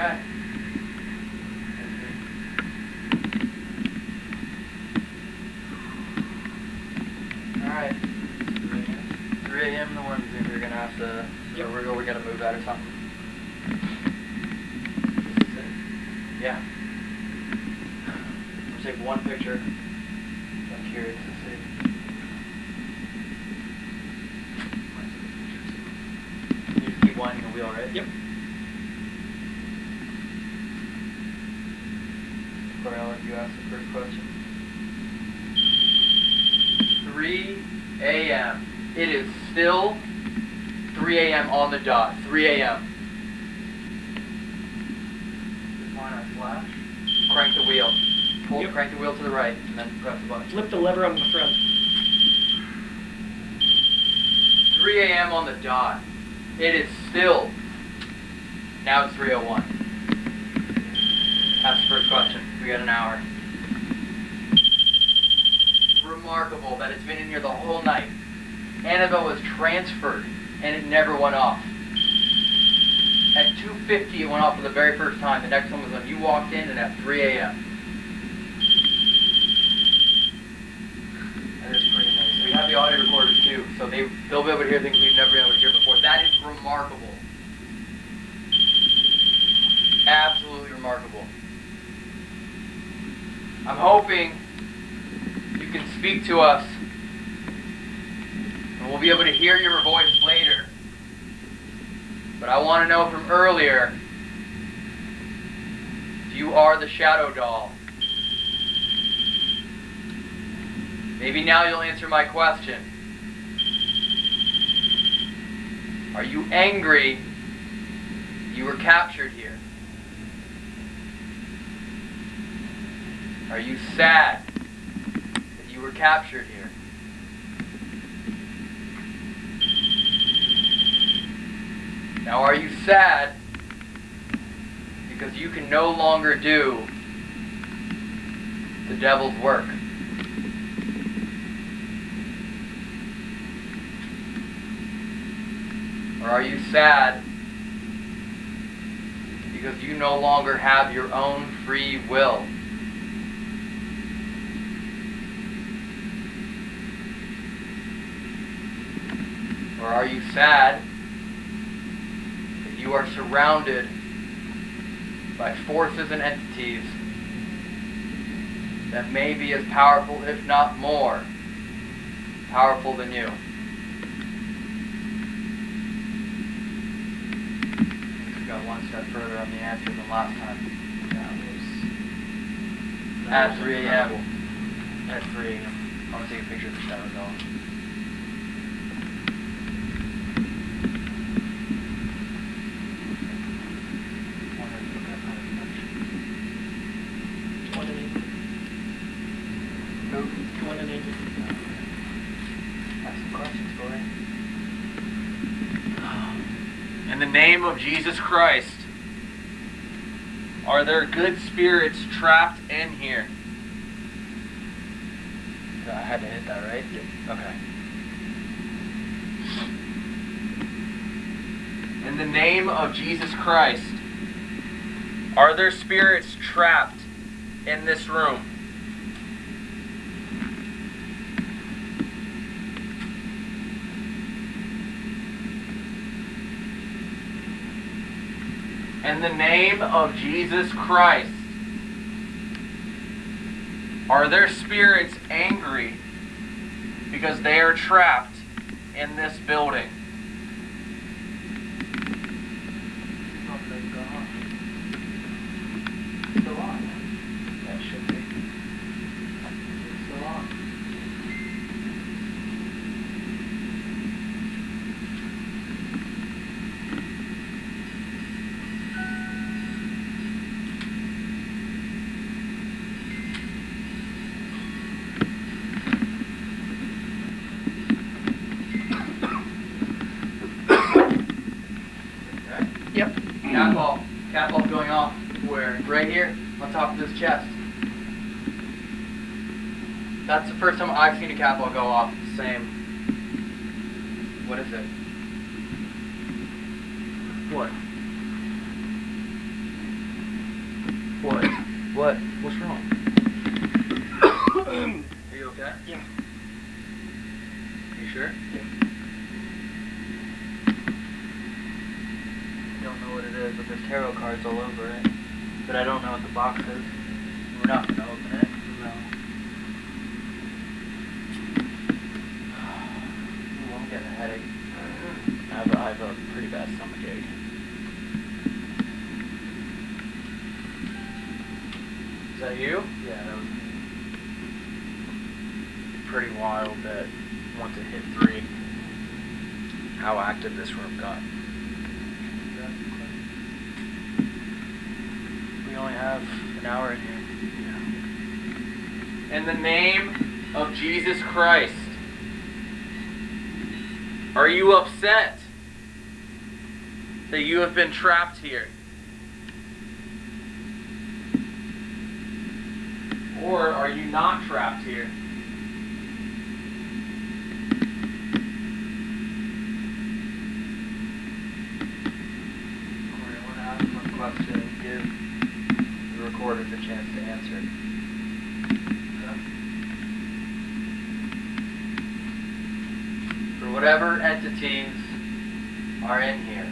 Okay. Alright. 3 a.m. in the morning, we're gonna have to, we're, gonna move that or something. Yeah. Take one picture. I'm curious to see. You the wheel, right? Yep. Corey, I'll let you ask the first question. 3 a.m. It is still 3 a.m. on the dot. 3 a.m. Define our flash. Crank the wheel. Pull, Yep. Crank the wheel to the right, and then press the button. Flip the lever on the front. 3 a.m. on the dot. It is still. Now it's 3:01. That's the first question. We got an hour. Remarkable that it's been in here the whole night. Annabelle was transferred and it never went off. At 2:50 it went off for the very first time. The next one was when you walked in, and at 3 a.m. That is pretty amazing. We have the audio recorders too, so they they'll be able to hear things we've never been able to hear before. That is remarkable. Absolutely remarkable. I'm hoping speak to us and we'll be able to hear your voice later. But I want to know from earlier if you are the shadow doll. Maybe now you'll answer my question. Are you angry you were captured here? Are you sad were captured here? Now, are you sad because you can no longer do the devil's work? Or are you sad because you no longer have your own free will? Or are you sad that you are surrounded by forces and entities that may be as powerful, if not more, powerful than you? We got one step further on the answer than last time. At 3 a.m. At 3 a.m. I want to take a picture of the shadow doll. One and eight. Who? One and eight. Ask some questions, Corey. In the name of Jesus Christ, are there good spirits trapped in here? Uh, I had to hit that, right? Yep. Okay. In the name of Jesus Christ, are there spirits trapped in this room? In the name of Jesus Christ, are their spirits angry because they are trapped in this building? Still on. That should be. Still on. Okay. Yep. Cat ball. Cat ball going off. Where? Right here, on top of this chest. That's the first time I've seen a cat ball go off. Same. What is it? What? What? What? What's wrong? Are you okay? Yeah. You sure? Yeah. I don't know what it is, but there's tarot cards all over it. But I don't know what the box is. We're not gonna open it. No. Ooh, I'm getting a headache. I have a, I have a pretty bad stomach ache. Is that you? Yeah, that was me. pretty wild that once it hit three, how active this room got. We only have an hour in here. In the name of Jesus Christ, are you upset that you have been trapped here? Or are you not trapped here? Question give the recorders a chance to answer it. Whatever entities are in here,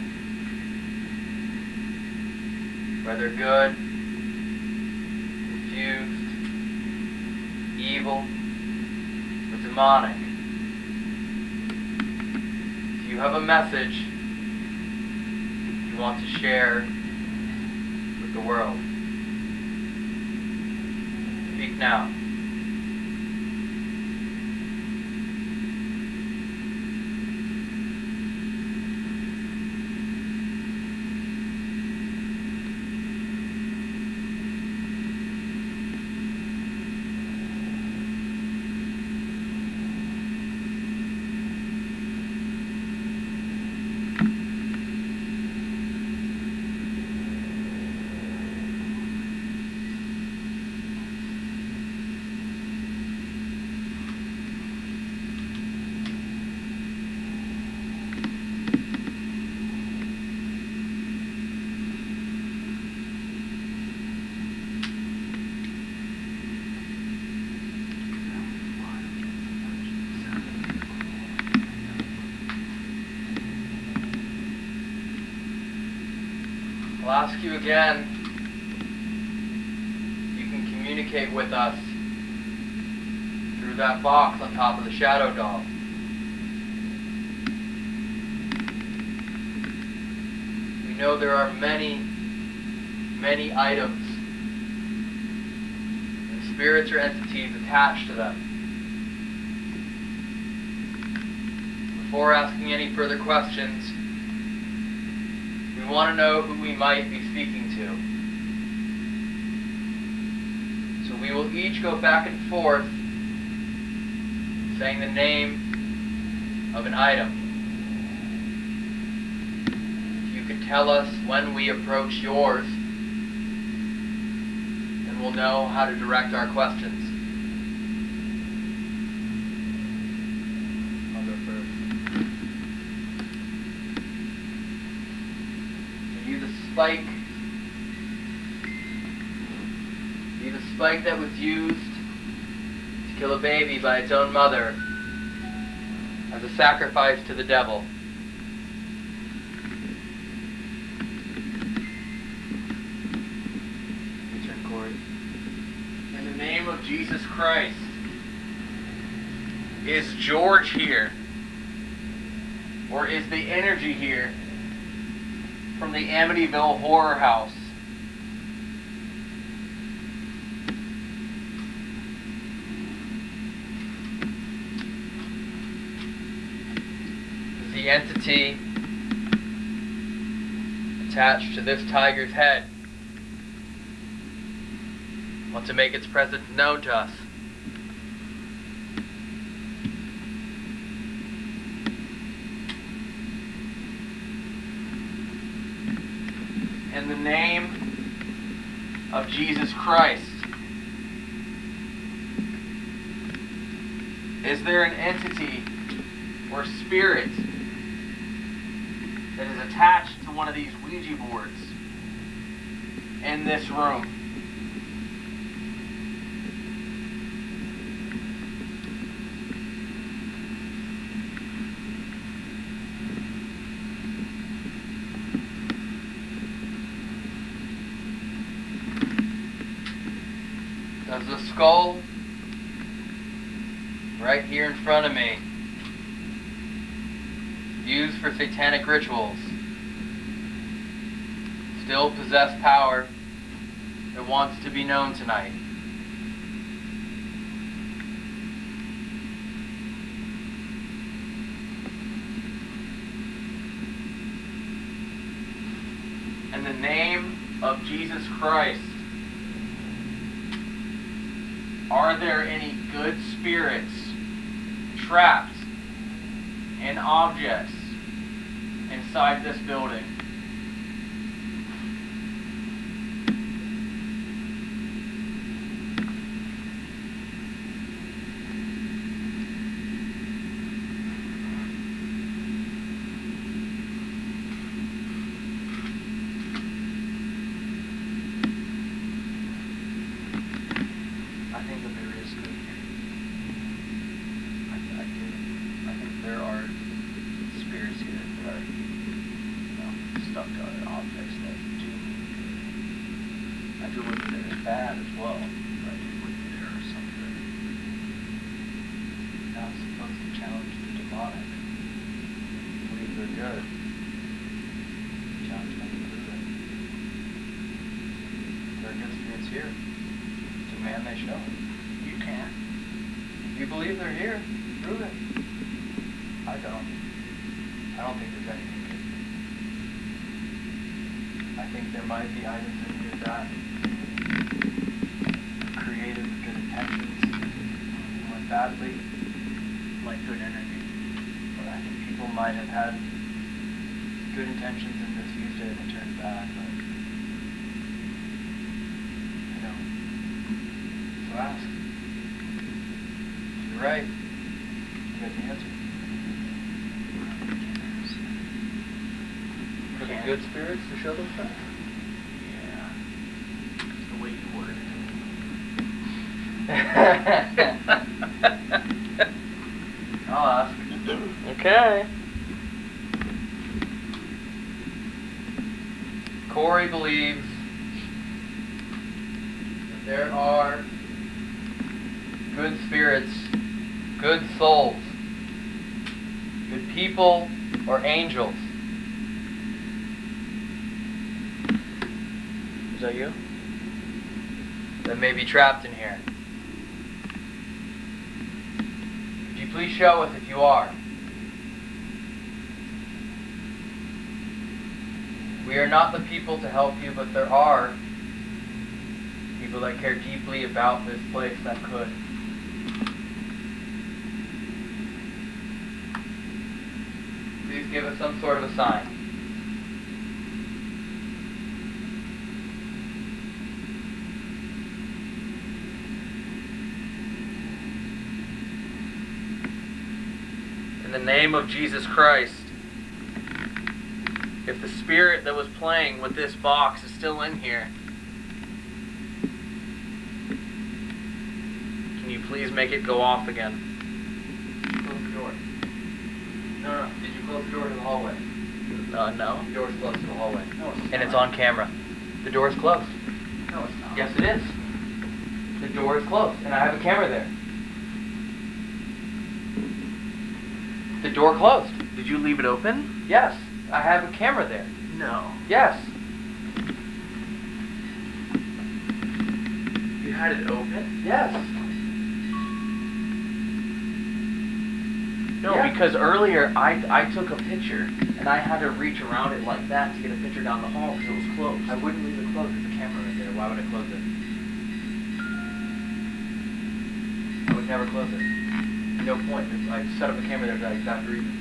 whether good, confused, evil, or demonic, if you have a message you want to share with the world. Speak now. I'll ask you again you can communicate with us through that box on top of the shadow doll. We know there are many, many items and spirits or entities attached to them. Before asking any further questions, we want to know who we might be speaking to. So we will each go back and forth saying the name of an item. If you could tell us when we approach yours, then we'll know how to direct our questions. I'll go first. Are you the spike? Are you the spike that was used to kill a baby by its own mother as a sacrifice to the devil? Turn, Corey. In the name of Jesus Christ, is George here? Or is the energy here from the Amityville Horror House? Is the entity attached to this tiger's head want to make its presence known to us? In the name of Jesus Christ, is there an entity or spirit that is attached to one of these Ouija boards in this room. There's a skull right here in front of me. Satanic rituals still possess power that wants to be known tonight? In the name of Jesus Christ, are there any good spirits trapped in objects inside this building? I think that there is good here. I, I do. I think there are spirits here that are, you know, stuck to other objects that do mean good. I do believe that there is bad as well, but I do believe that there are some good. You're not supposed to challenge the demonic. Believe they're good. Challenge them to prove it. There are good spirits here. Demand they show. You can't. If you believe they're here, prove it. I don't. I don't think there's anything good. I think there might be items in here that are created with good intentions, went badly, like good energy. But I think people might have had good intentions and misused it and it turned bad. But you know, so ask. If you're right, you got the answer. For the Can't. Good spirits to show themselves? Yeah. The way you worded I'll ask. Okay. Corey believes that there are good spirits, good souls, good people, or angels. Is that you? That may be trapped in here. Could you please show us if you are? We are not the people to help you, but there are people that care deeply about this place that could. Please give us some sort of a sign. In the name of Jesus Christ, if the spirit that was playing with this box is still in here, can you please make it go off again? Close the door. No, no. Did you close the door to the hallway? Uh, no. The door's closed to the hallway. No, it's And it's on camera. The door is closed. No, it's not. Yes, it is. The door is closed, and I have a camera there. The door closed. Did you leave it open? Yes, I have a camera there. No. Yes. You had it open? Yes. No, Yeah. because earlier I, I took a picture and I had to reach around it like that to get a picture down the hall because it was closed. I wouldn't leave it closed. There's a camera right there. Why would I close it? I would never close it. No point. I set up a camera there for that exact reason.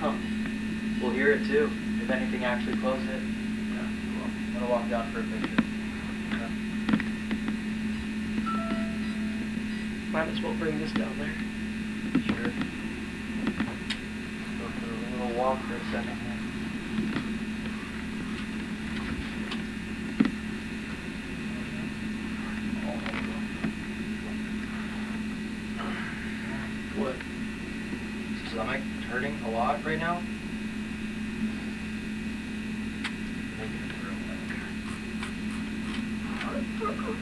Huh. We'll hear it too. If anything actually closed it. Yeah, well, I'm gonna walk down for a picture. Yeah. Might as well bring this down there. Sure. Go for a little walk for a second here. What? Stomach hurting a lot right now? Maybe a throat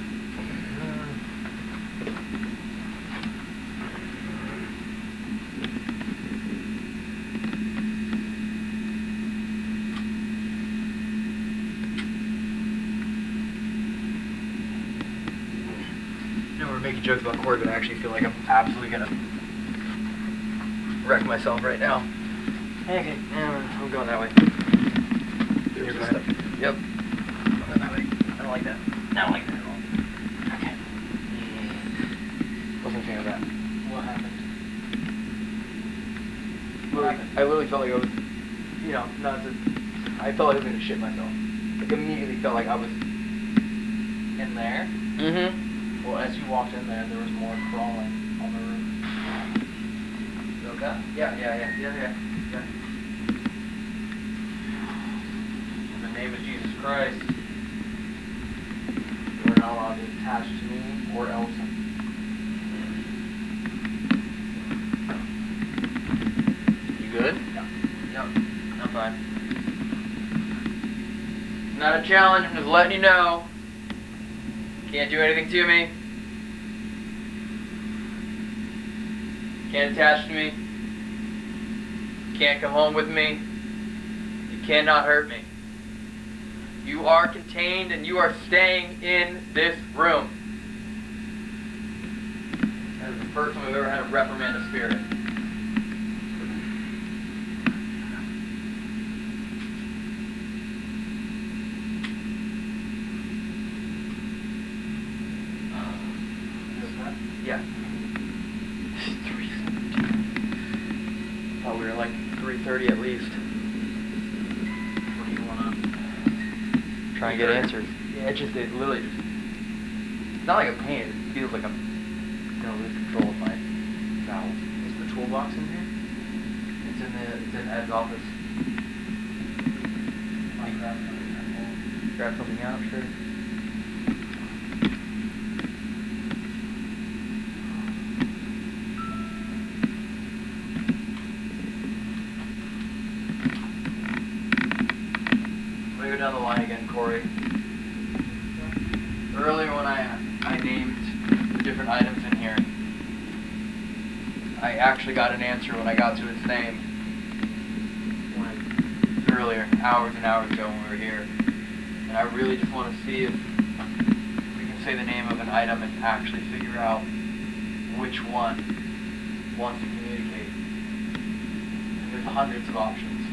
You know, we're making jokes about Corey, but I actually feel like I'm absolutely gonna wreck myself right now. Okay, yeah, I'm going that way. You're fine. Yep. I'm going that way. I don't like that. I don't like that at all. Okay. Wasn't a fan of that. What happened? Literally, I literally felt like I was, you know, not to. I felt like I was gonna shit myself. Like immediately felt like I was. In there? Mm-hmm. Well, as you walked in there, there was more crawling on the roof. Yeah, yeah, yeah, yeah, yeah. yeah. In the name of Jesus Christ, you are not allowed to attach to me or Elton. You good? Yeah. Yep. I'm fine. It's not a challenge. I'm just letting you know. Can't do anything to me. Can't attach to me. You can't come home with me. You cannot hurt me. You are contained and you are staying in this room. That is the first time I've ever had to reprimand a spirit. Yeah. Three seventeen. Thought we were like three thirty at least. What do you want to? Try and get answers. Yeah, it literally just it's not like a pain, it feels like I'm gonna lose control of my bowels. Is the toolbox in here? It's in the it's in Ed's office. I grabbed it. Grab something out, sure. Let me go down the line again, Corey. Earlier when I I named the different items in here, I actually got an answer when I got to its name. When earlier, hours and hours ago when we were here, and I really just want to see if we can say the name of an item and actually figure out which one wants to communicate. And there's hundreds of options.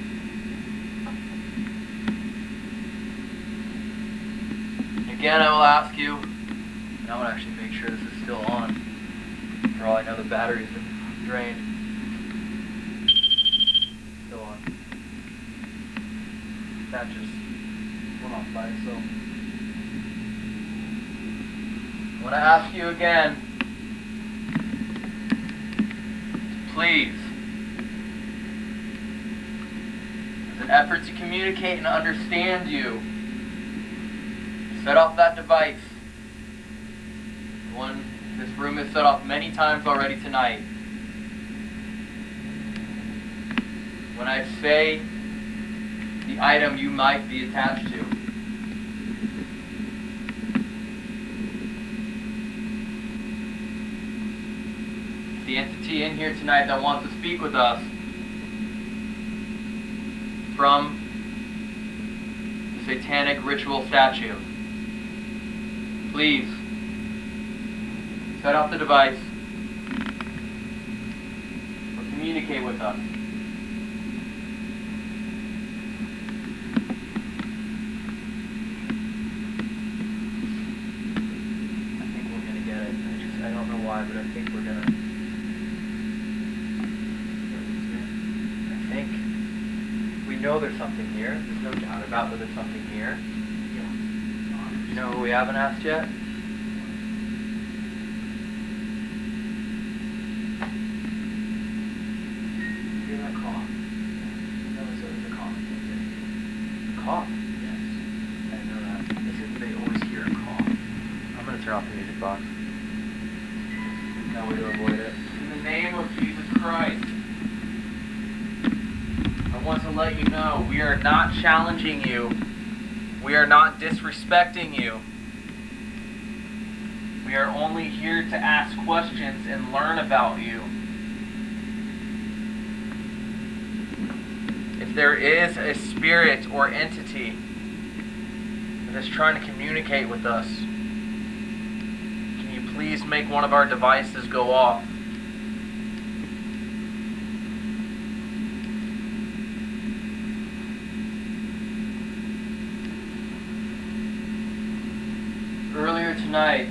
Again, I will ask you, and I will actually make sure this is still on. For all I know, the battery's been drained. Still on. That just went off by itself. I want to ask you again, please, as an effort to communicate and understand you, set off that device. One this room is set off many times already tonight. When I say the item you might be attached to, the entity in here tonight that wants to speak with us from the satanic ritual statue. Please set off the device or communicate with us. I think we're gonna get it. I just I don't know why, but I think we're gonna. I think we know there's something here. There's no doubt about that there's something here. You know who we haven't asked yet? Hear that cough? That was a, the cough. Cough. Yes. I didn't know that. They said they always hear a cough. I'm gonna turn off the music box. No way to avoid it. In the name of Jesus Christ, I want to let you know we are not challenging you. We are not disrespecting you. We are only here to ask questions and learn about you. If there is a spirit or entity that is trying to communicate with us, can you please make one of our devices go off? Earlier tonight,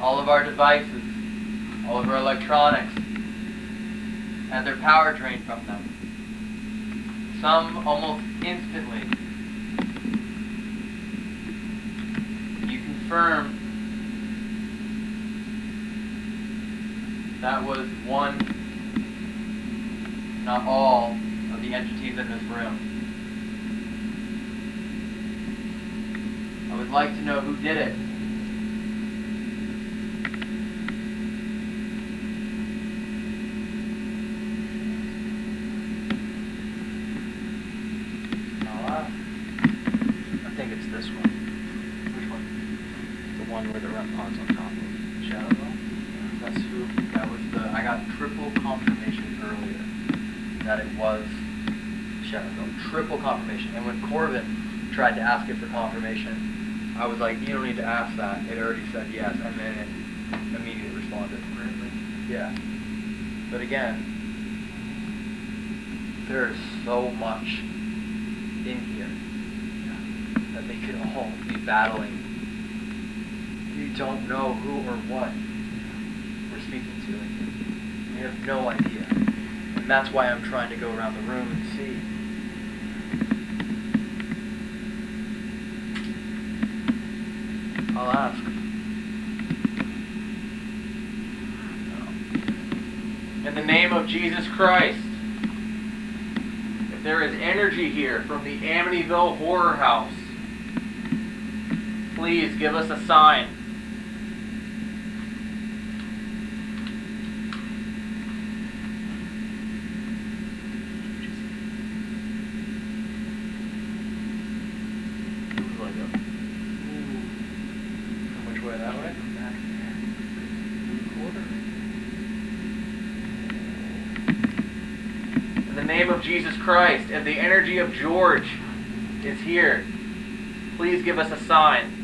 all of our devices, all of our electronics, had their power drained from them. Some almost instantly. You confirm that was one, not all, of the entities in this room. I would like to know who did it. I'll ask. I think it's this one. Which one? The one where the REM pod's on top of shadow doll? That's who, that was the, I got triple confirmation earlier that it was shadow doll. Triple confirmation. And when Corbin tried to ask it for confirmation, I was like, you don't need to ask that. It already said yes, and then it immediately responded. Really? Yeah. But again, there's so much in here that they could all be battling. You don't know who or what we're speaking to. You have no idea. And that's why I'm trying to go around the room and see. I'll ask. In the name of Jesus Christ, if there is energy here from the Amityville Horror House, please give us a sign. It was like a. Which way? That way? Back Quarter. In the name of Jesus Christ, and the energy of George is here, please give us a sign.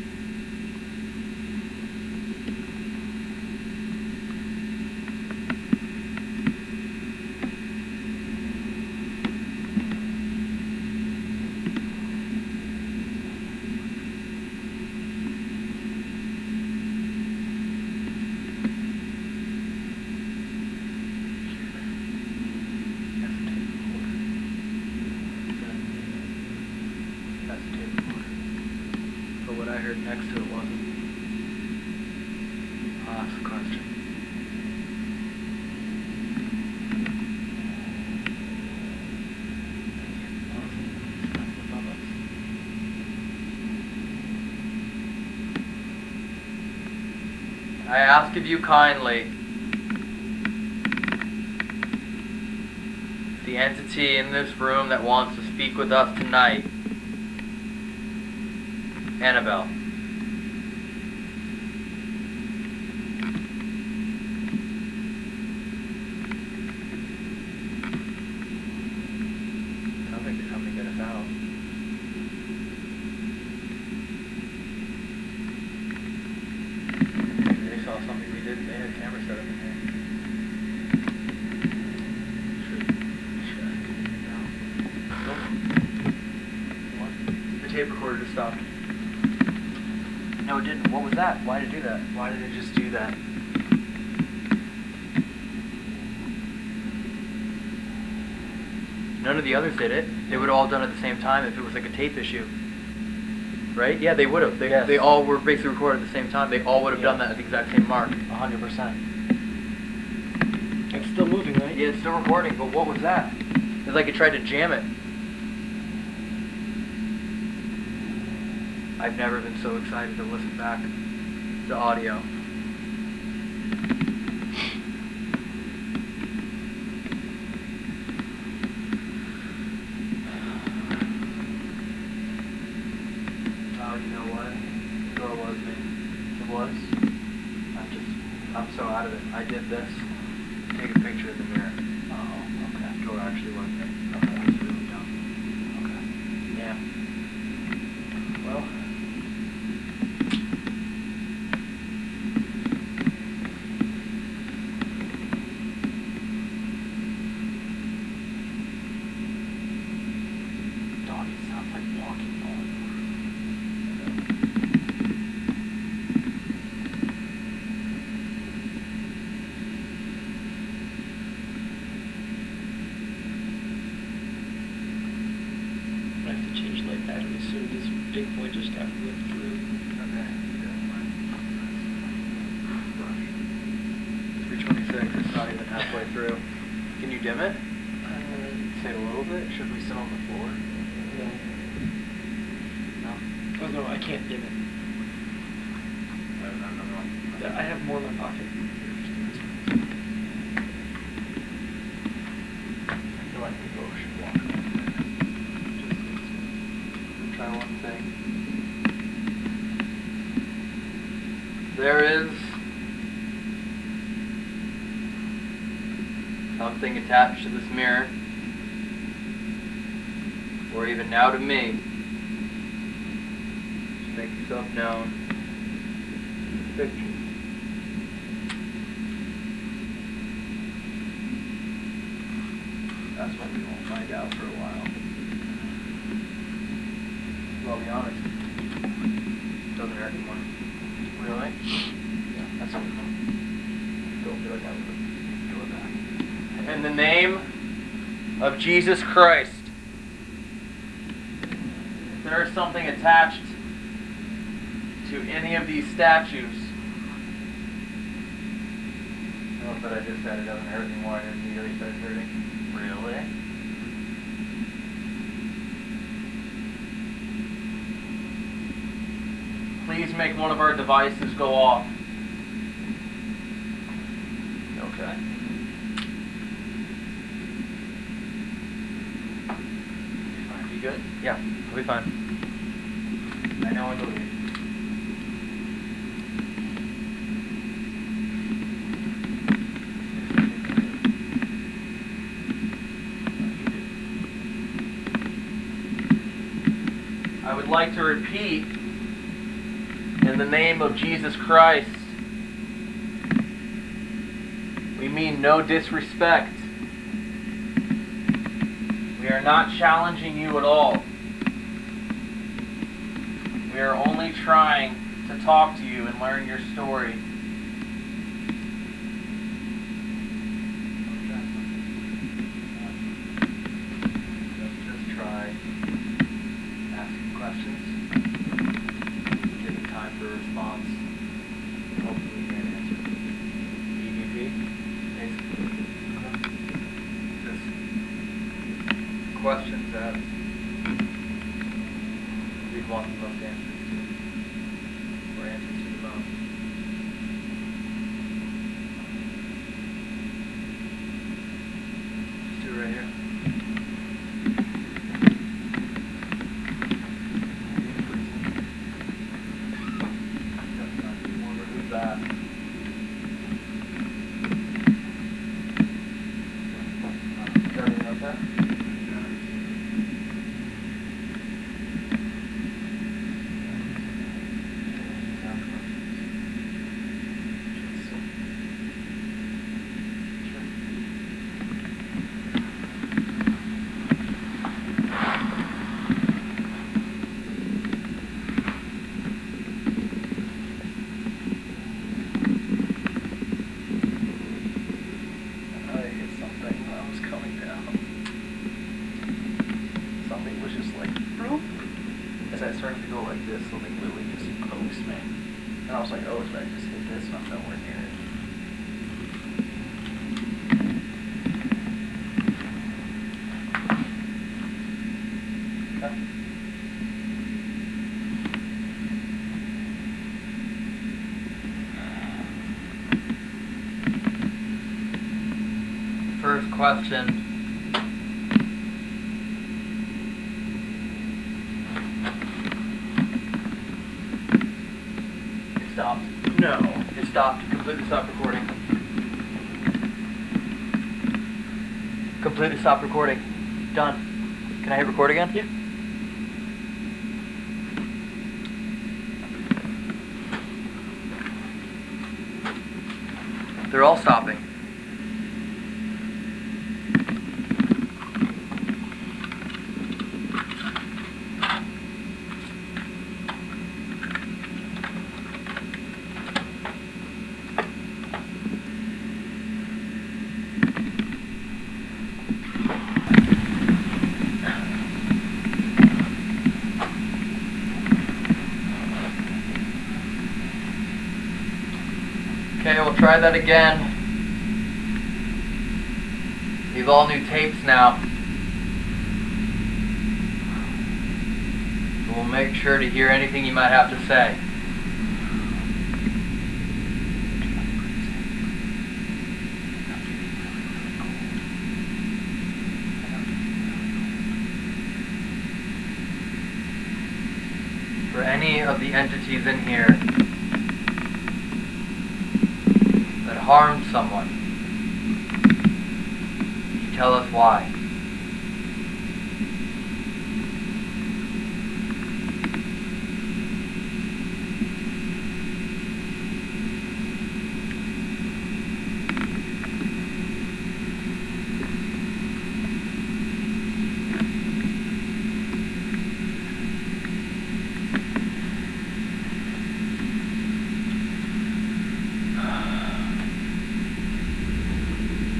That's the tape recorder. But what I heard next to it wasn't. I'll ask the question. I ask of you kindly, the entity in this room that wants to speak with us tonight, Annabelle. Sounds like they're coming to get us out. Maybe they saw something we didn't. They had a camera set up in here. Should, should I take it down? Nope. What? The tape recorder just stopped. No, it didn't. What was that? Why did it do that? Why did it just do that? None of the others did it. They would have all done it at the same time if it was like a tape issue. Right? Yeah, they would have. They, Yes. they all were basically recorded at the same time. They all would have done that at the exact same mark. hundred percent. It's still moving, right? Yeah, it's still recording, but what was that? It's like it tried to jam it. I've never been so excited to listen back to audio. Oh, you know what? did this. Take a picture of the mirror. Oh, okay. Door actually went there. Okay. That's really dumb. Okay. Yeah. Well. Dog, it sounds like walking home. I have to change light batteries soon. This big boy just got ripped through. Okay. Three twenty-six. It's not even halfway through. Can you dim it? Uh, Say a little bit. Should we sit on the floor? no. No. Oh, no, I can't dim it. I don't know. Yeah, I have more in my pocket. I feel like we both should walk over there. Just try one thing. There is something attached to this mirror, or even now to me. Just make yourself known. Picture. That's what we won't find out for a while. Well, I'll be honest. Doesn't hurt anymore. Really? Yeah, that's what Don't feel like I would do it back. In the name of Jesus Christ, if there is something attached to any of these statues, I love that I just said it doesn't hurt anymore and it immediately started hurting. Really? Please make one of our devices go off. Okay. You good? Yeah, I'll be fine. I know I believe. I would like to repeat in the name of Jesus Christ. We mean no disrespect. We are not challenging you at all. We are only trying to talk to you and learn your story. question. It stopped. No. It stopped. Completely stopped recording. Completely stopped recording. Done. Can I hit record again? Yeah. Try that again. These all new tapes now. We'll make sure to hear anything you might have to say. For any of the entities in here that harmed someone, you tell us why.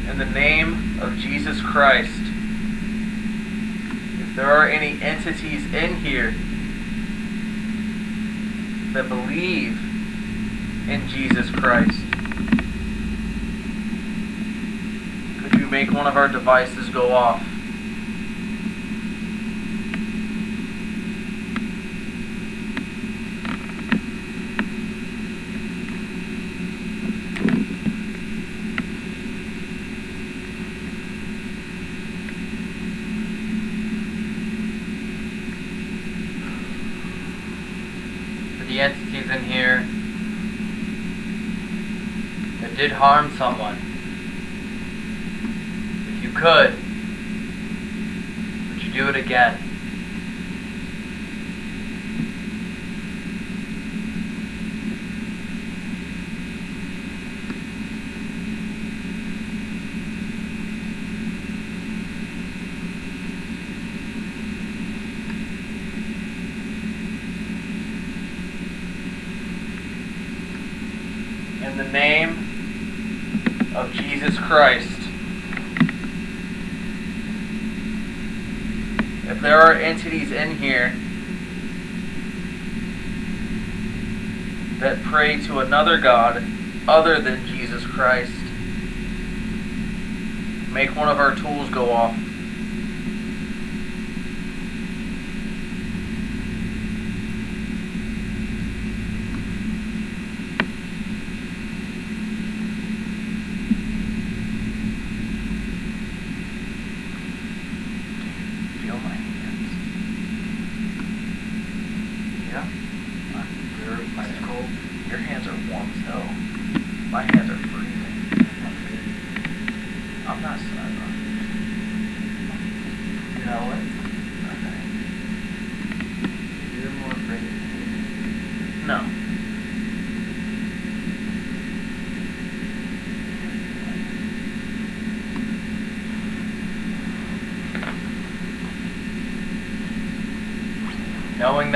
In the name of Jesus Christ, if there are any entities in here that believe in Jesus Christ, could you make one of our devices go off? For the entities in here that did harm someone, if you could, would you do it again? In the name of Jesus Christ. If there are entities in here that pray to another God other than Jesus Christ, make one of our tools go off. Feel my hands. Yeah? They're ice cold. Your hands are warm as hell. My hands are freezing. I'm not sad. You know what? Okay. You're more afraid of me. No.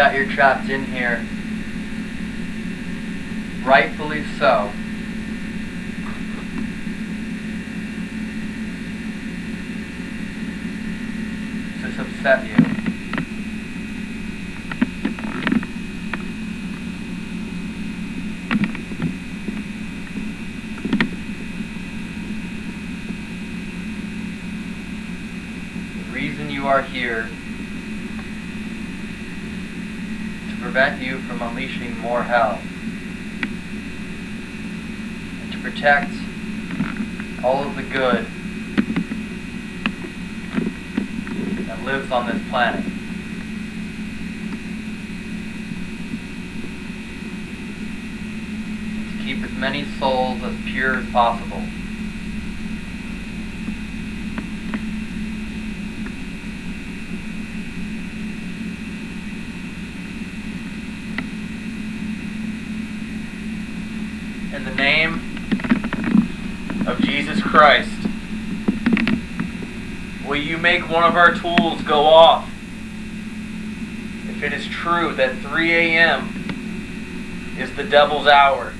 That you're trapped in here, rightfully so. Does this upset you? The reason you are here to prevent you from unleashing more hell and to protect all of the good that lives on this planet. To keep as many souls as pure as possible. in the name of Jesus Christ, will you make one of our tools go off? If it is true that 3 a.m. is the devil's hour.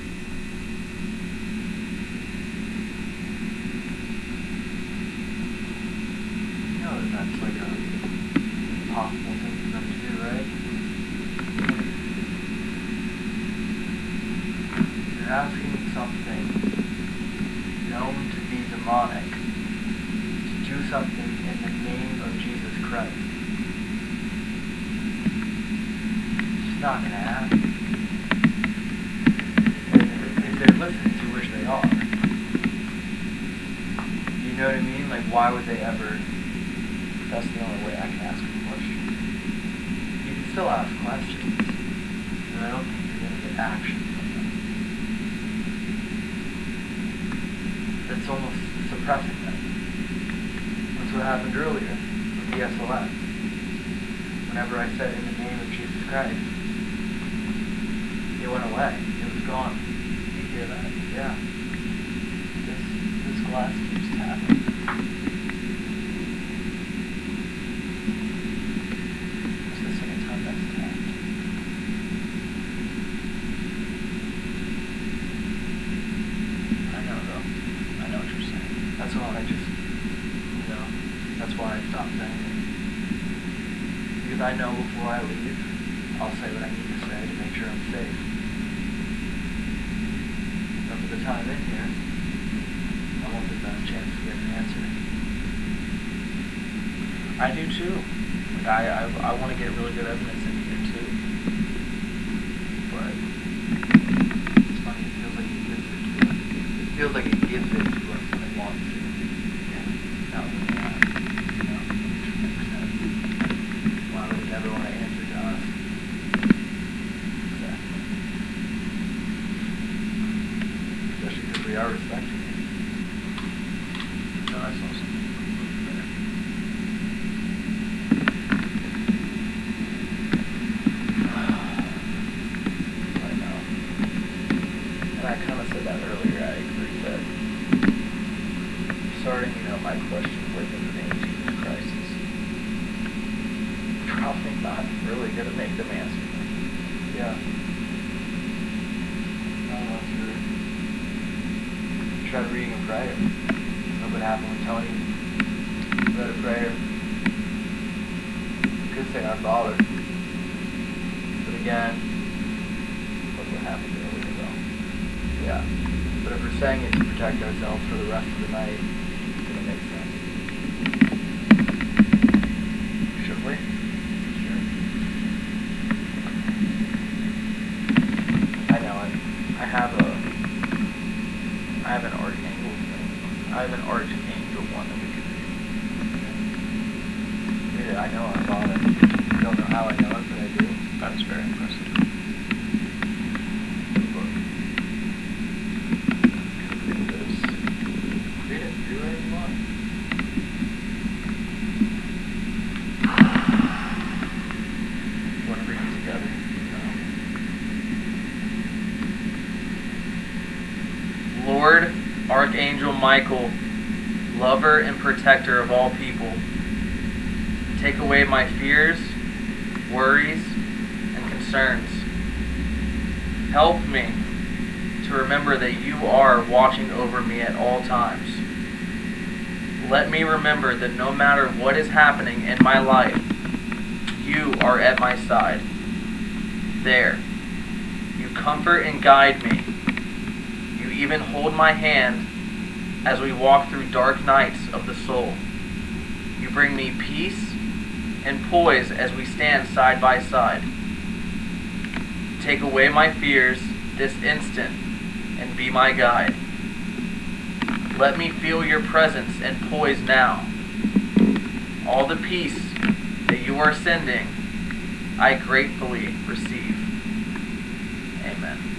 Question with in the name Jesus Christ is probably not really going to make them answer. Yeah. I don't know if you're try reading a prayer. Look what happened when Tony read a prayer. You could say our Father. But again, Look what happened earlier, though. yeah. But if we're saying it to protect ourselves for the rest of the night, It's going to make sense. Should we? Sure. I know. I, I have a. I have an archangel thing. I have an archangel one that we could do. read it. I know our Father. I don't know how I know it, but I do. That is very impressive. Read this. Read it. Do whatever you want. You want to read it together? Lord, Archangel Michael, lover and protector of all people, take away my fears, worries, and concerns. Help me to remember that you are watching over me at all times. Let me remember that no matter what is happening in my life, you are at my side. There. You comfort and guide me. You even hold my hand as we walk through dark nights of the soul. You bring me peace and poise as we stand side by side. Take away my fears this instant and be my guide. Let me feel your presence and poise now. All the peace that you are sending, I gratefully receive. Amen.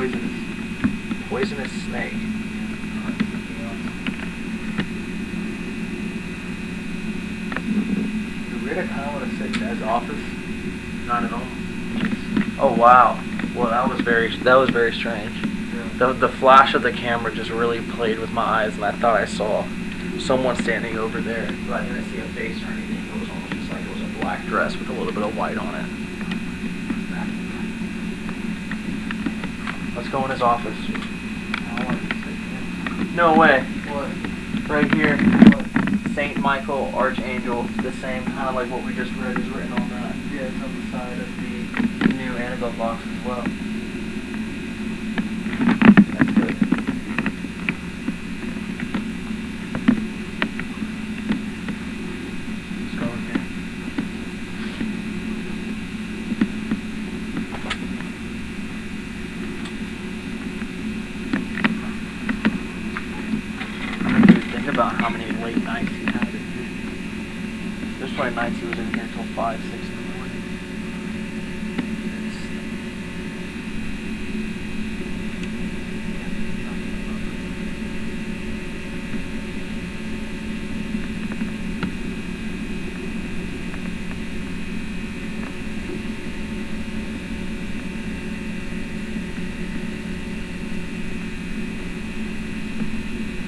Poisonous. Poisonous snake. Dude, weird, I kind of want to sit in Ed's office. Not at all. Oh wow. Well, that was very that was very strange. The the flash of the camera just really played with my eyes, and I thought I saw someone standing over there, but I didn't see a face or anything. It was almost just like it was a black dress with a little bit of white on it. Let's go in his office. No way. What? Right here. What? Saint Michael, Archangel, the same kind of like what we just read is written on that. Yeah, it's on the side of the new Annabelle box as well. That's good. Let's go in here. Dude, think about how many late nights he had in here. There's probably nights he was in here until 5, 6 in the morning.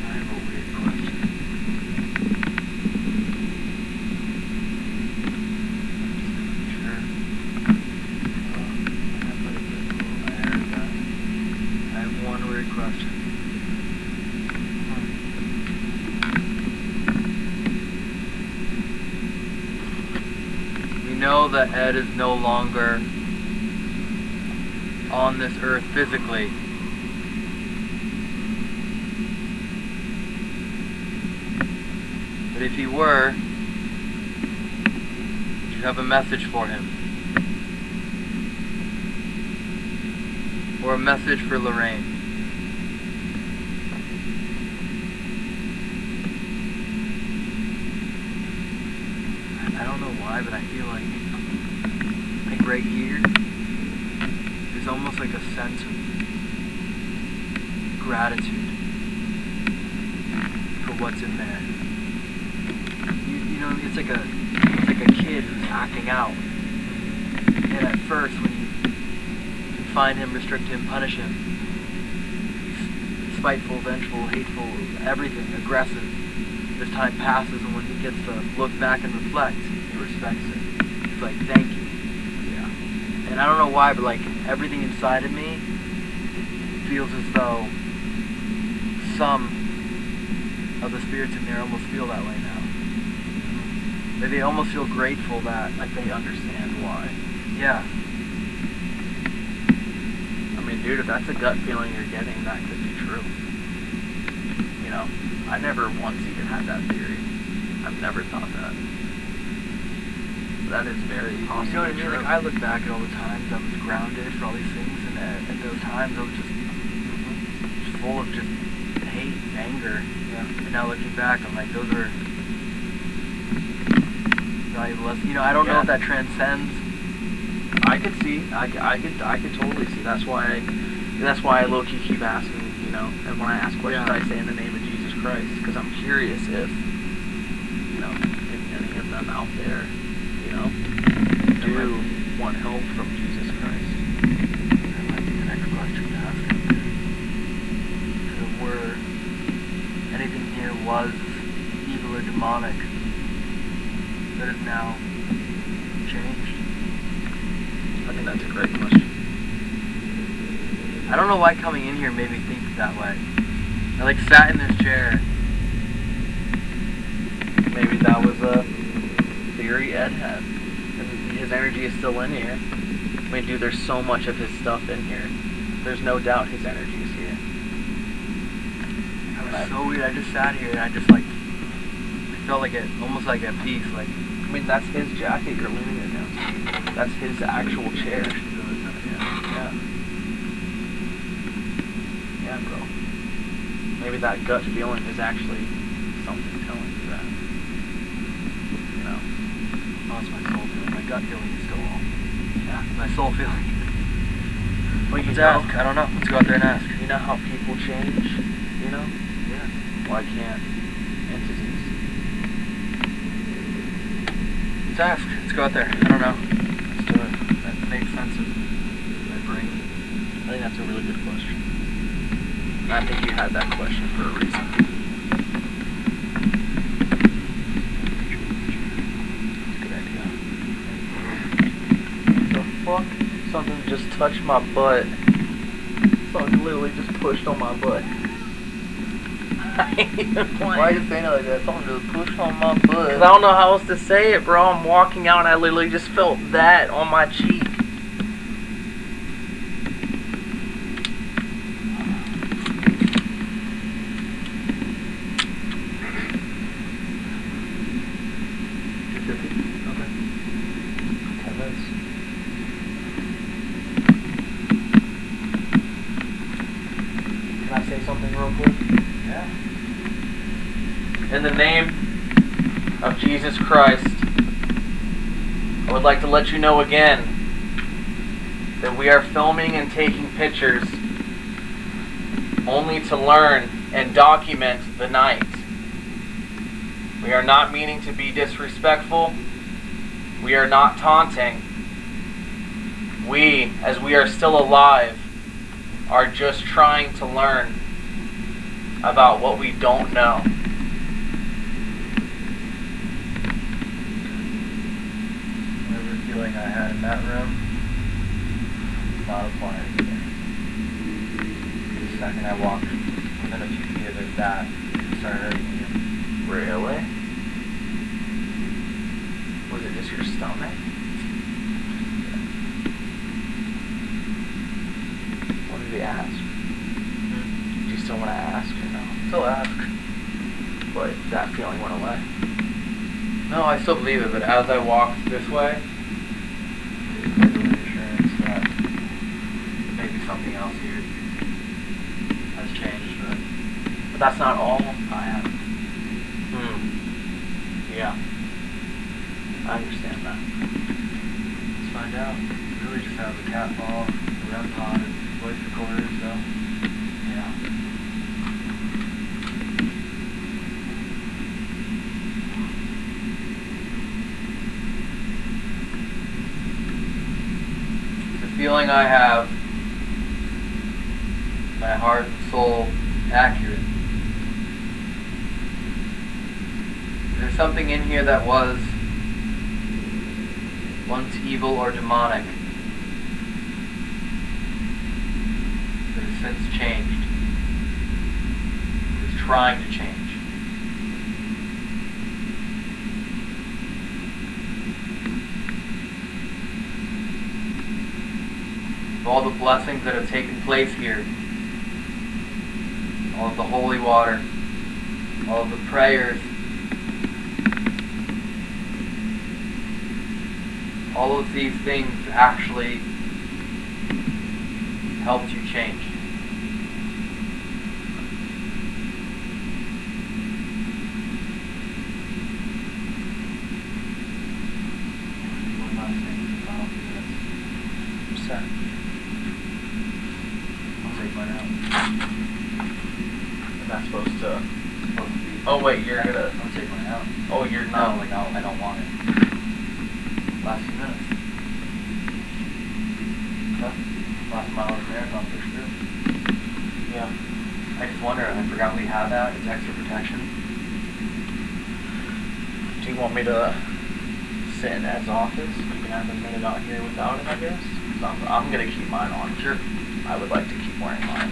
I have a weird question. Sure. I heard that. I have one weird question. That Ed is no longer on this earth physically. But if he were, you have a message for him? Or a message for Lorraine? I don't know why, but I feel like right here, there's almost like a sense of gratitude for what's in there. You, you know, it's like a it's like a kid who's acting out. And at first, when you confine him, restrict him, punish him, he's spiteful, vengeful, hateful, everything, aggressive. As time passes, and when he gets to look back and reflect, he respects it. He's like, "Thank you." And I don't know why, but like everything inside of me feels as though some of the spirits in there almost feel that way now. Like they almost feel grateful that, Like they understand why. yeah, I mean, dude, if that's a gut feeling you're getting, that could be true. You know, I never once even had that theory. I've never thought that. That is very possible. You know what I mean? Like I look back at all the times I was grounded for all these things, and at, at those times I was just, just full of just hate and anger. Yeah. And now looking back, I'm like, those are valuable lessons. You know, I don't know if that transcends. I could see. I, I could. I could totally see. That's why. I, That's why I low key keep asking. You know, and when I ask questions, Yeah. I say in the name of Jesus Christ because I'm curious if, you know, if any of them out there, do want help from Jesus Christ. That might be the next question to ask him. If were anything here was evil or demonic that is now changed. I think that's a great question. I don't know why coming in here made me think that way. I like sat in this chair. Maybe that was a theory Ed had. His energy is still in here. I mean, dude, there's so much of his stuff in here. There's no doubt his energy is here. It was so weird. I just sat here and I just like I felt like it almost like at peace. Like I mean, that's his jacket you're leaning against. That's his actual chair. Yeah. Yeah, bro. Maybe that gut feeling is actually something telling you that. You know? oh, it's my soul gut feeling oh, is still all. Yeah. My soul feeling. Well, you Let's know, ask. I don't know. Let's go out there and ask. you know how people change, you know? Yeah. Why can't entities? Let's ask. Let's go out there. I don't know. Let's do it. That makes sense in my brain. I think that's a really good question. I think you had that question for a reason. Good idea. The fuck? Something just touched my butt. Something literally just pushed on my butt. I ain't even playing. Why are you saying it like that? Something just pushed on my butt. Cause I don't know how else to say it, bro. I'm walking out and I literally just felt that on my cheek. Okay. Ten minutes. Can I say something real quick? Yeah. In the name of Jesus Christ, I would like to let you know again that we are filming and taking pictures only to learn and document the night. We are not meaning to be disrespectful. We are not taunting. We, as we are still alive, are just trying to learn about what we don't know. Whatever feeling I had in that room, not today. The second I walked within a few feet of it, that started hurting me. Really? Was it just your stomach? What did he ask? Hmm? Do you still want to ask or no? Still ask. But that feeling went away. No, I still believe it, but as I walked this way, it's like a reassurance that maybe something else here has changed, but But that's not all I have. hmm. Yeah. I understand that. Let's find out. We really just have a cat ball, a REM pod, and voice recorder, so Yeah. the feeling I have, my heart and soul accurate. There's something in here that was once evil or demonic that has since changed. Is trying to change. All the blessings that have taken place here, all of the holy water, all of the prayers, all of these things actually helped you change. One last thing for the final few minutes. I'm set. I'll take mine out. I'm not supposed to. Supposed to be- Oh wait, you're gonna. I'll take mine out. Oh, you're No, not. like, no, I don't want it. Last few minutes. Huh? Last mile of the marathon for sure. Yeah. I just wonder, I forgot we have that, it's extra protection. Do you want me to sit in Ed's office? You can have a minute out here without it, I guess. I'm, I'm gonna keep mine on. Sure. I would like to keep wearing mine.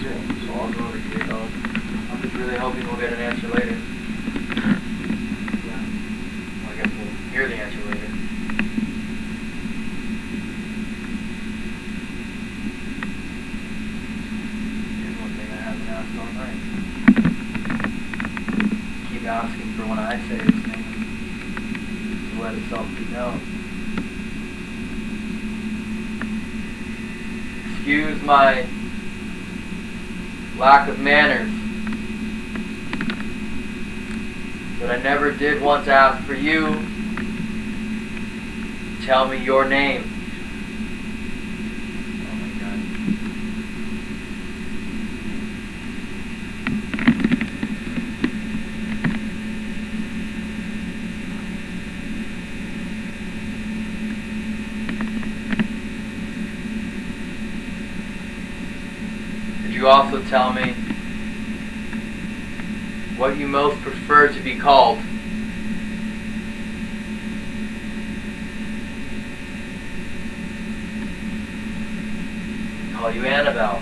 Sure. So I'll go over here, dog. I'm just really hoping we'll get an answer later. Yeah. Well, I guess we'll hear the answer later. Here's one thing I haven't asked all night. Keep his name. To let itself be known. Excuse my lack of manners. But I never did once ask for you tell me your name. Oh my god. Could you also tell me what you most prefer to be called? Call you Annabelle.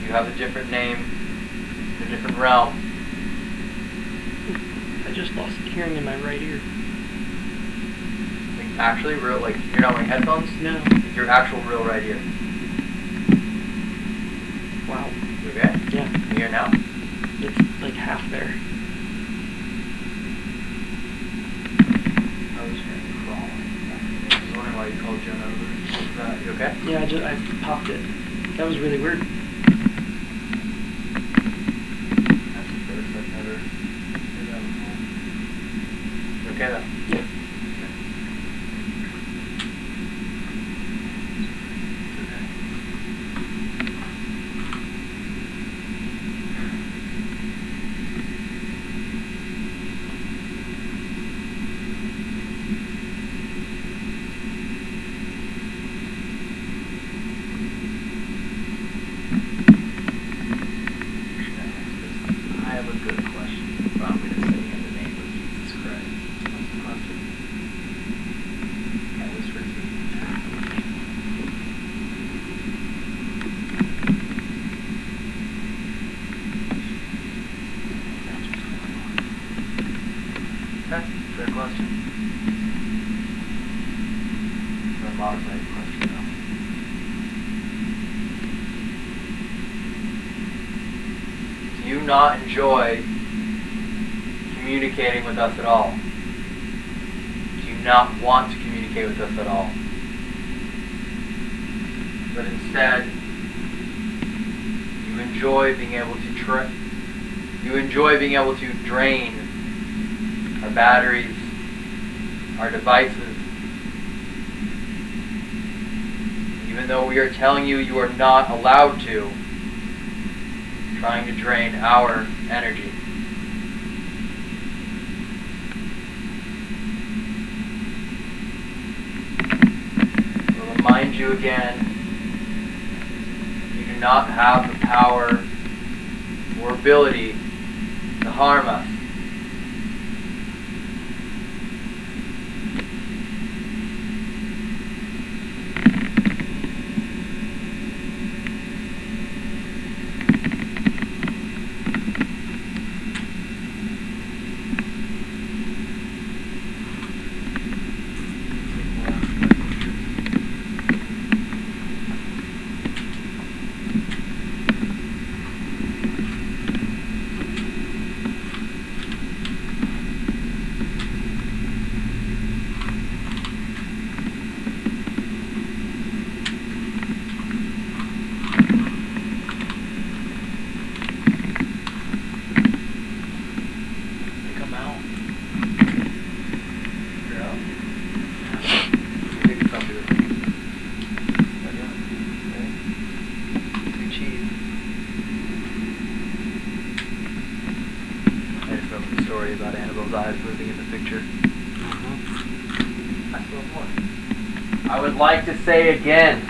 You have a different name, a different realm? I just lost hearing in my right ear. Actually, real like you're not wearing headphones. No. Your actual real right ear. Wow. You okay? Yeah. You hear now? It's like half there. I was crawling. I was wondering why you called Jenna over. Is that you okay? Yeah, I just I popped it. That was really weird. That's the first I've never heard that before. You okay though? Yeah. It's okay. I have a good question, but I'm gonna say in the name of Jesus Christ. What's the question? I whisper to you. Okay, fair question. Or a modified question though. Do you not enjoy communicating with us at all? Do you not want to communicate with us at all? But instead, you enjoy being able to tra- you enjoy being able to drain our batteries, our devices. Even though we are telling you you are not allowed to, trying to drain our energy. We'll remind you again you do not have the power or ability to harm us. those eyes moving in the picture. Mm-hmm. I still have more. I like to say again,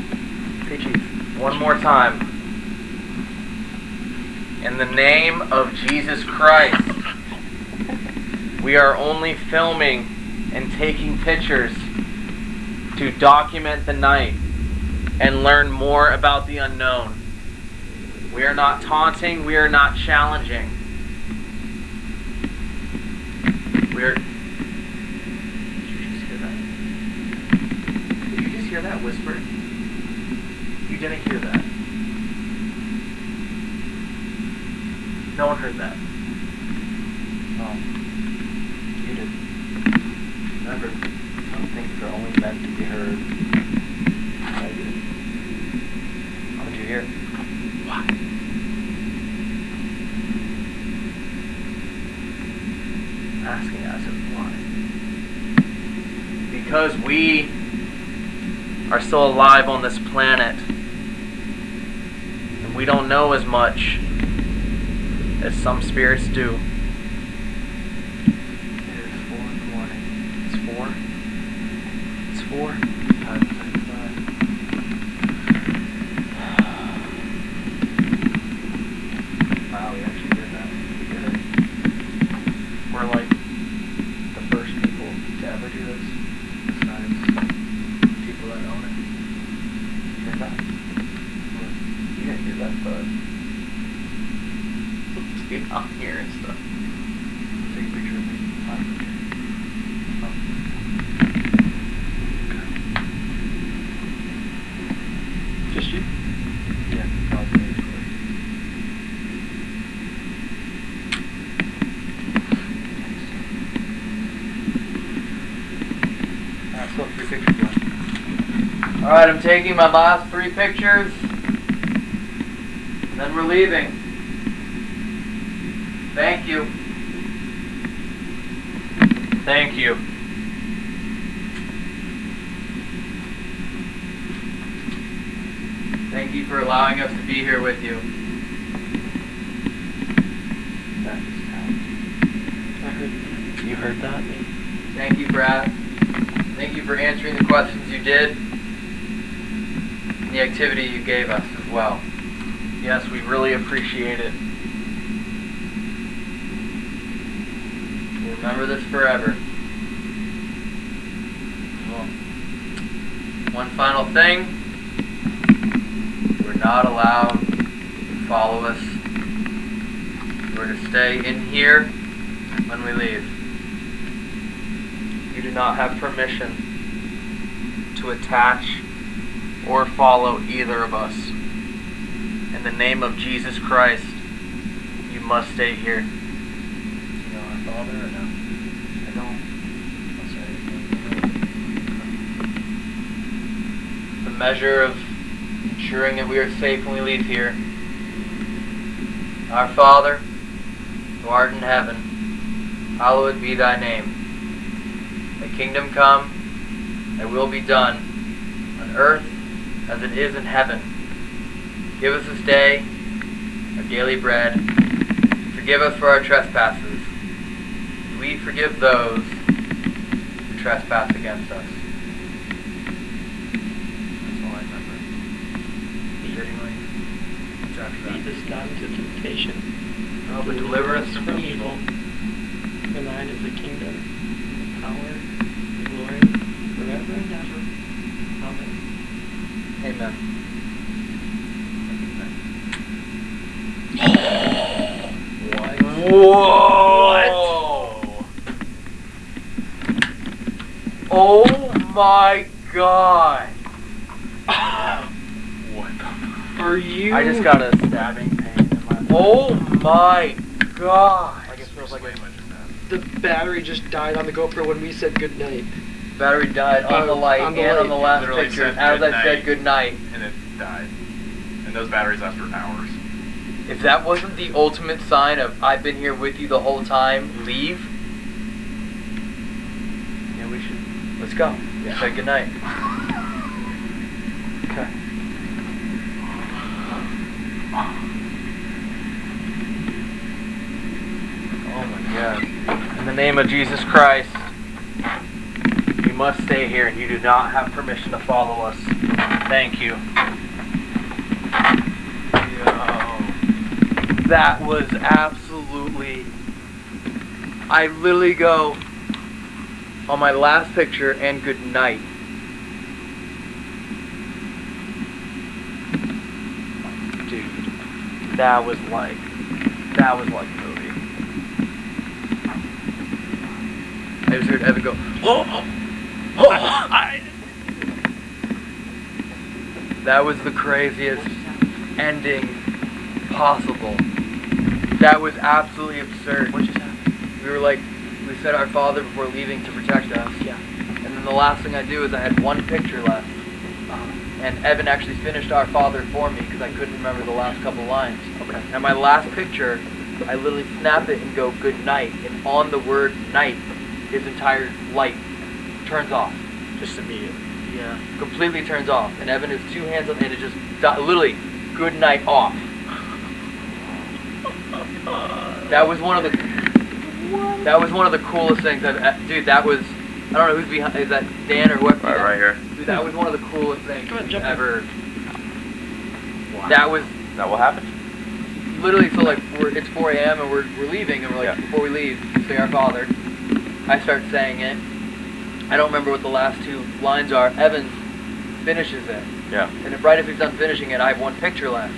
one more time, in the name of Jesus Christ, we are only filming and taking pictures to document the night and learn more about the unknown. We are not taunting, we are not challenging. We're. Did you just hear that? Did you just hear that whisper? You didn't hear that. No one heard that. Oh. You did. Remember, some things are only meant to be heard. I did. How did you hear? What? Asking us why. Because we are still alive on this planet. And we don't know as much as some spirits do. It is four in the morning. It's four. It's four. Time to say goodbye. Wow, we actually did that. We did it. We're like the first people to ever do this, besides people that own it. You hear that? What? You didn't hear that buzz. Dude, I'm hearing stuff. Take a picture of me. Fine. Oh. Just you? Yeah, that was me. Alright, so three pictures left. Alright, I'm taking my last three pictures. And then we're leaving. Thank you. Thank you. Thank you for allowing us to be here with you. That is I heard. You heard that? Thank you, Brad. Thank you for answering the questions you did. And the activity you gave us as well. Yes, we really appreciate it. We'll remember this forever. Well, one final thing. We're not allowed to follow us. We're to stay in here when we leave. You do not have permission to attach or follow either of us. In the name of Jesus Christ, you must stay here. You know our father or no? I don't. I'll say it. The measure of ensuring that we are safe when we leave here. Our Father, who art in heaven, hallowed be thy name. Thy kingdom come, thy will be done, on earth as it is in heaven. Give us this day our daily bread. Forgive us for our trespasses. as We forgive those who trespass against us. That's all I remember. Is there any- what's after that? Lead us not into temptation. Oh, but deliver us from evil. For thine is the kingdom, the power, the glory, forever and ever. Amen. Amen. What? Whoa! Oh my god! What the? Are you? I just got a stabbing pain in my. Oh my god! Like it feels like a. The battery just died on the GoPro when we said goodnight. Battery died on Oh, the uh, light on the and on the last Literally picture said as I good said night. good night. and it died. And those batteries last for hours. If that wasn't the ultimate sign of I've been here with you the whole time, leave. Yeah, we should. Let's go. Yeah. Say good night. Okay. God. In the name of Jesus Christ, you must stay here and you do not have permission to follow us. Thank you. Yo. That was absolutely. I literally go on my last picture and good night. Dude, that was like. That was like a movie. I just heard Evan go, oh, oh, I. That was the craziest ending possible. That was absolutely absurd. What just happened? We were like, we said our father before leaving to protect us. Yeah. And then the last thing I do is I had one picture left. Uh, And Evan actually finished our father for me because I couldn't remember the last couple lines. okay. And my last picture, I literally snap it and go good night. And on the word night, his entire light turns off. Just immediately. Yeah. Completely turns off. And Evan has two hands on and it just di- literally good night off. That was one of the What? that was one of the coolest things I've uh, dude. That was I don't know who's behind. Is that Dan or what? Right, right here. Dude, that was one of the coolest things Come on, jump in. ever. That was That what happened? literally so like we're, it's 4 a.m. and we're, we're leaving and we're like Yeah. before we leave say our father. I start saying it. I don't remember what the last two lines are. Evans finishes it, Yeah. and if, right as he's done finishing it, I have one picture left,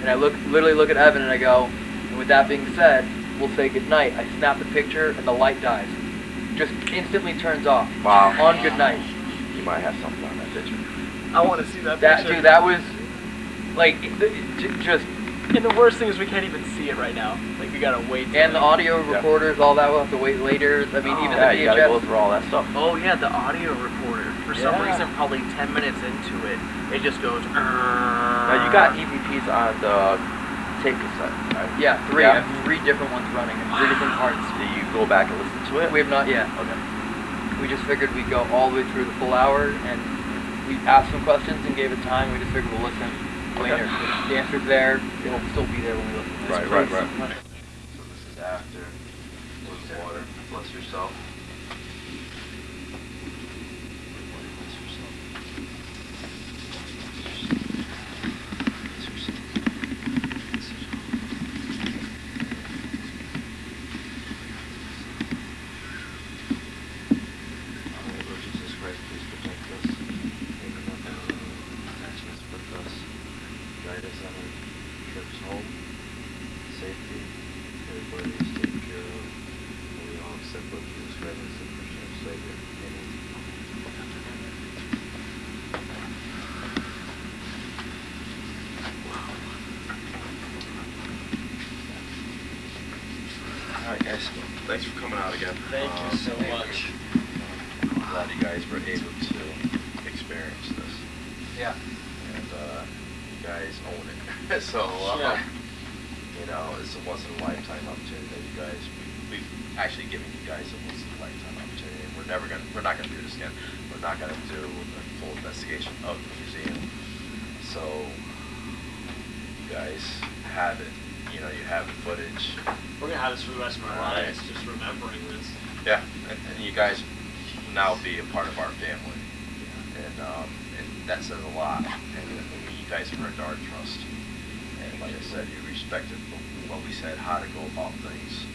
and I look literally look at Evan and I go. And with that being said, we'll say good night. I snap the picture and the light dies, just instantly turns off. Wow. On good night. You might have something on that picture. I want to see that, That picture. dude, that was like it- it- j- just And the worst thing is we can't even see it right now. Like we gotta wait. and the audio Yeah. recorders, all that we'll have to wait later. I mean, Oh, even yeah, the you gotta go through all that stuff. Oh yeah, the audio recorder. For some Yeah. reason, probably ten minutes into it, it just goes. Now you got EVPs on the tape cassette, right? Yeah, three. Yeah. Three different ones running in three different parts. Do you go back and listen to it? We have not yet. Okay. We just figured we'd go all the way through the full hour, and we asked some questions and gave it time. We just figured we'll listen later. If the answer's there, it'll still be there when we listen. Right, right, right. So this is after with water. Yourself. Bless yourself. Bless yourself. Bless yourself. Our Lord Jesus Christ, please protect us. Make nothing attachments with us. Guide us on our trips home safety, everybody is taken care of, and we all accept what Jesus Christ as the personal Savior. Amen. All right, guys. Thanks for coming out again. Thank Um, you so much. I'm glad you guys were able to experience this, Yeah. and uh, you guys own it. so, uh, Yeah. you know, it's a once in a lifetime opportunity that you guys we, we've actually given you guys a once in a lifetime opportunity. And we're never gonna we're not gonna do this again. We're not gonna do a full investigation of the museum. So you guys have it. You know, you have the footage. We're gonna have this for the rest of our Right. lives, just remembering this. Yeah, and, and you guys now be a part of our family, and um, and that says a lot. And guys have earned our trust. And like I said, you respected what we said, how to go about things,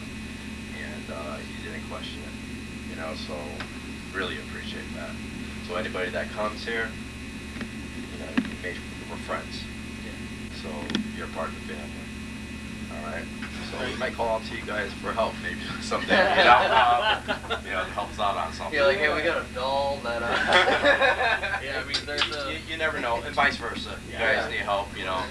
and uh, you didn't question it. You know, so really appreciate that. So anybody that comes here, you know, we're friends. So you're part of the family. All right. So we might call out to you guys for help maybe someday. You know, uh, you know, to help us out on something. Yeah, like hey, we got a doll that. Uh, Yeah, I mean, there's a- you, you never know, and vice versa. You Yeah. guys need help, you know,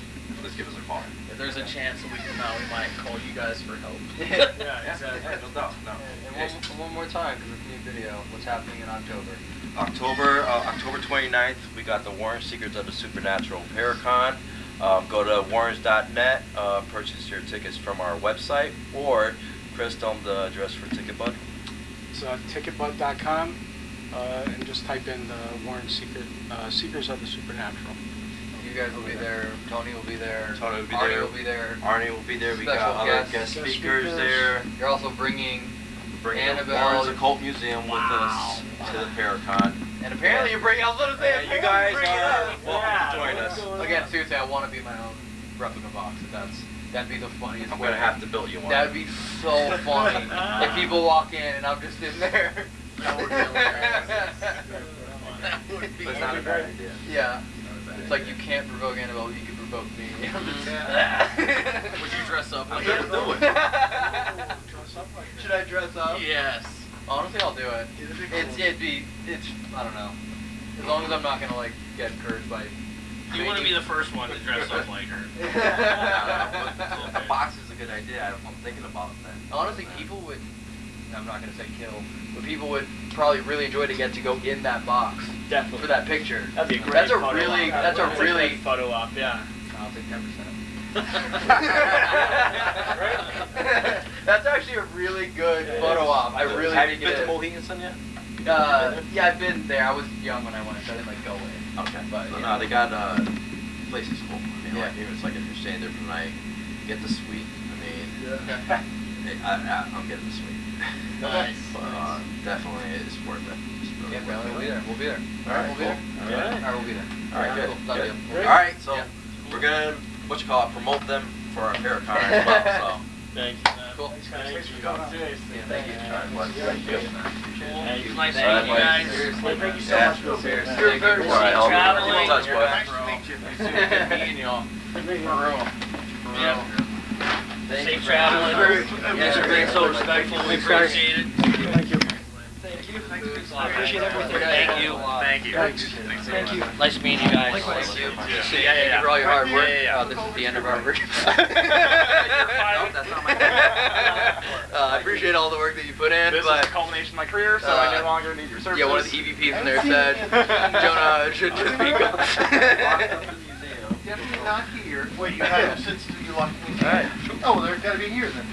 just give us a call. If there's a chance that we can now, we might call you guys for help. Yeah, exactly. Yeah, no doubt, no. and one, one more time, because it's a new video. What's happening in October? October uh, October 29th, we got the Warren Secrets of the Supernatural Paracon. Um, go to warrens.net, uh, purchase your tickets from our website, or Chris, tell them the address for Ticket Bud. It's uh, ticketbud.com, uh, and just type in the Warren Secret, uh, Seekers of the Supernatural. You, you guys will be there. Tony will be there. Tony will be Arnie there. will be there. Arnie will be there. We Special got other guests. guest Guest speakers speakers. there. You're also bringing, We're bringing Annabelle. the Warrens Occult Museum with us to the Paracon. and apparently you're bringing. I was gonna say, Yeah, you guys are up. welcome to join us. Again, seriously, I want to be my own replica box. If that's that'd be the funniest. I'm gonna have to build you one. That'd be so funny if people walk in and I'm just in there. That would be hilarious. That would be That's not a bad idea. Yeah. It's like you can't provoke Annabelle, you can provoke me. Mm-hmm. Would you dress up like her? Do it. Should I dress up? Yes. Honestly, I'll do it. It's it'd be it's I don't know. As long as I'm not gonna like get encouraged by. You want to be the first one to dress up like her. A box is a good idea. I'm thinking about that. Honestly, people would. I'm not gonna say kill, but people would probably really enjoy to get to go in that box Definitely. for that picture. That'd be great That's a really. op. That's a really. photo op, yeah. I'll take ten percent. That's actually a really good photo op. I really Have you been to. Mohegan yet? Uh, yeah, I've been there. I was young when I went, so I didn't like go in. Okay. But, no, yeah. no, they got uh, place is cool. I mean, Yeah. like here, it's like if you're staying there for the night, get the suite. I mean, I, I, I'm getting the suite. Nice. But uh, definitely it's worth it. It's really Yeah, worth we'll it. be there. We'll be there. All right, we'll be cool. there. All right. All right, we'll be there. All right, good. Cool. Good. All right, so Yeah. we're gonna what you call it, promote them for our Paracon as well. Thank you. Cool. Thanks for coming. Yeah, thank you. So, all right, bud. Thank you. Thank you. Nice All right, meeting you buddy. guys. Seriously. Thank you so Yeah. much for Seriously. You're very Safe welcome. All right, traveling. I'll be in touch, bud. Nice to meet you. Good meeting y'all. For real. For Yeah. real. Thank you Safe for traveling. having us. These are being so respectful. We Thanks, guys. appreciate it. Thank you. Appreciate everything. Thank you. Thank you. Thanks. Thank you. Nice meeting you guys. Thank you. Yeah, yeah, Thank you for all your hard work. Yeah, yeah, yeah. Uh, this is the end of our work. No, that's not my. Uh, I appreciate all the work that you put in, This is but the culmination of my career, so uh, I no longer need your services. yeah, one of the EVPs in there said Jonah should just be gone. Definitely not here. Wait, you had them since you locked me? Alright. Oh, they're gotta be here then.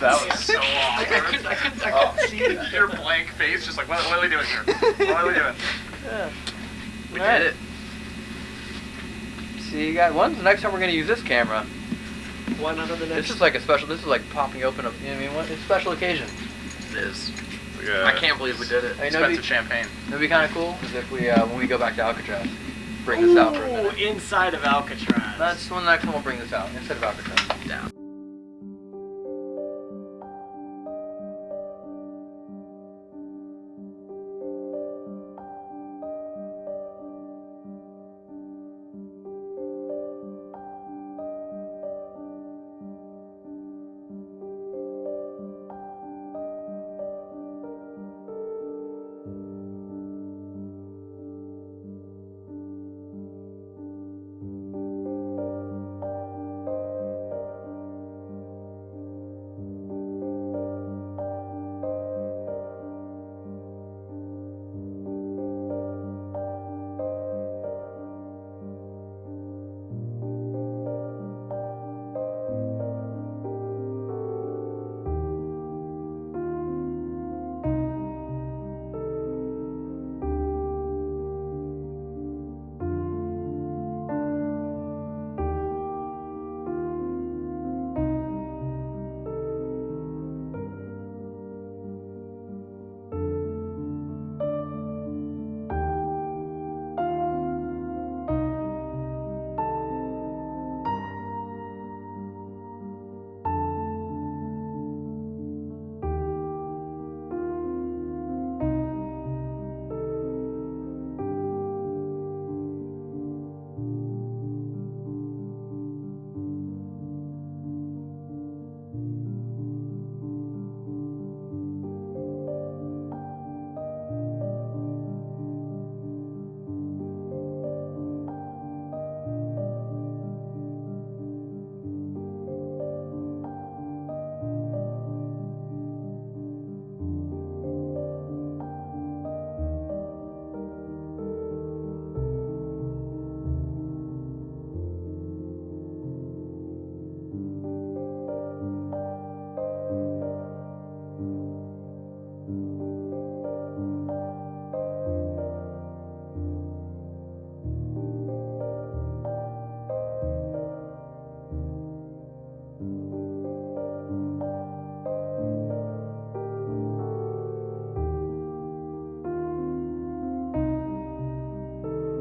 That was so awkward. I couldn't, I couldn't see it. Your blank face, just like, what, what are we doing here? What are we doing? Yeah. We did it. See you guys. When's the next time we're gonna use this camera? Why not on the next? This is like a special. This is like popping open. A, you know what I mean? What? It's a special occasion. It is. I can't believe we did it. I know Expensive we- champagne. It'd be kind of cool is if we, uh, when we go back to Alcatraz, bring this out for a Ooh, minute. inside of Alcatraz. That's when the next time we'll bring this out instead of Alcatraz.